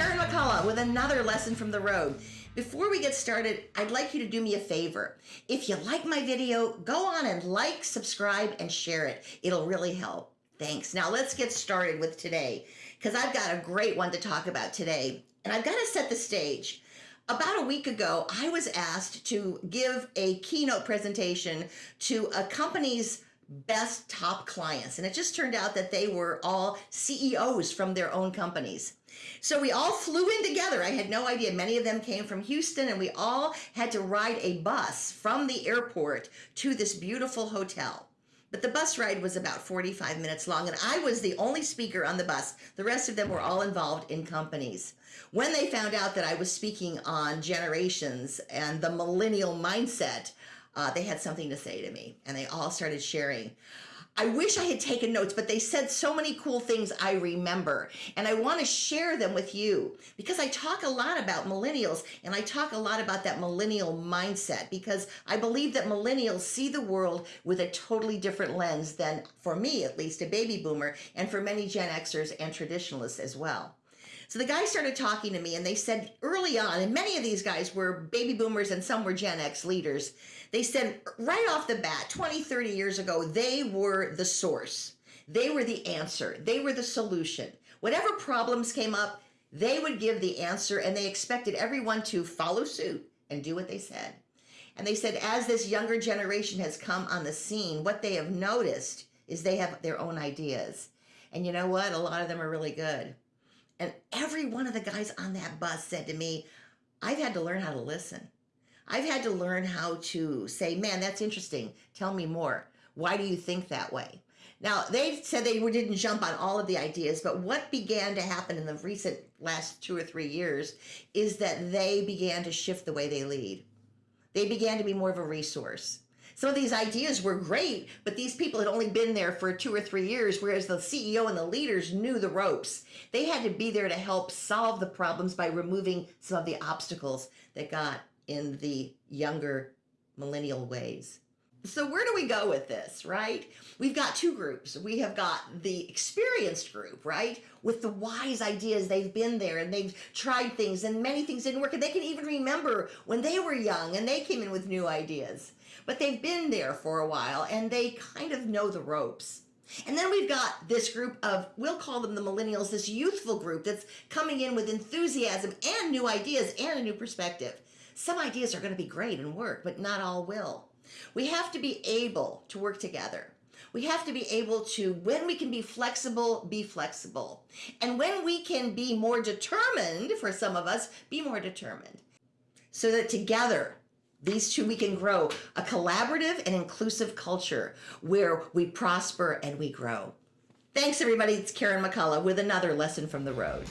McCullough with another lesson from the road. Before we get started, I'd like you to do me a favor. If you like my video, go on and like, subscribe, and share it. It'll really help. Thanks. Now let's get started with today because I've got a great one to talk about today. And I've got to set the stage. About a week ago, I was asked to give a keynote presentation to a company's best top clients. And it just turned out that they were all CEOs from their own companies. So we all flew in together. I had no idea. Many of them came from Houston, and we all had to ride a bus from the airport to this beautiful hotel. But the bus ride was about 45 minutes long, and I was the only speaker on the bus. The rest of them were all involved in companies. When they found out that I was speaking on generations and the millennial mindset, uh, they had something to say to me and they all started sharing. I wish I had taken notes, but they said so many cool things I remember. And I want to share them with you because I talk a lot about millennials and I talk a lot about that millennial mindset because I believe that millennials see the world with a totally different lens than, for me at least, a baby boomer, and for many Gen Xers and traditionalists as well. So the guys started talking to me and they said early on, and many of these guys were baby boomers and some were Gen X leaders. They said right off the bat, 20, 30 years ago, they were the source. They were the answer. They were the solution. Whatever problems came up, they would give the answer and they expected everyone to follow suit and do what they said. And they said, as this younger generation has come on the scene, what they have noticed is they have their own ideas. And you know what? A lot of them are really good. And every one of the guys on that bus said to me, I've had to learn how to listen. I've had to learn how to say, man, that's interesting. Tell me more. Why do you think that way? Now, they said they didn't jump on all of the ideas, but what began to happen in the recent last two or three years is that they began to shift the way they lead. They began to be more of a resource. Some of these ideas were great, but these people had only been there for two or three years, whereas the CEO and the leaders knew the ropes. They had to be there to help solve the problems by removing some of the obstacles that got in the younger millennial ways. So where do we go with this, right? We've got two groups. We have got the experienced group, right? With the wise ideas. They've been there and they've tried things and many things didn't work. And they can even remember when they were young and they came in with new ideas. But they've been there for a while and they kind of know the ropes. And then we've got this group of, we'll call them the millennials, this youthful group that's coming in with enthusiasm and new ideas and a new perspective. Some ideas are going to be great and work, but not all will. We have to be able to work together. We have to be able to, when we can be flexible, be flexible. And when we can be more determined, for some of us, be more determined. So that together, these two, we can grow a collaborative and inclusive culture where we prosper and we grow. Thanks, everybody. It's Karen McCullough with another lesson from the road.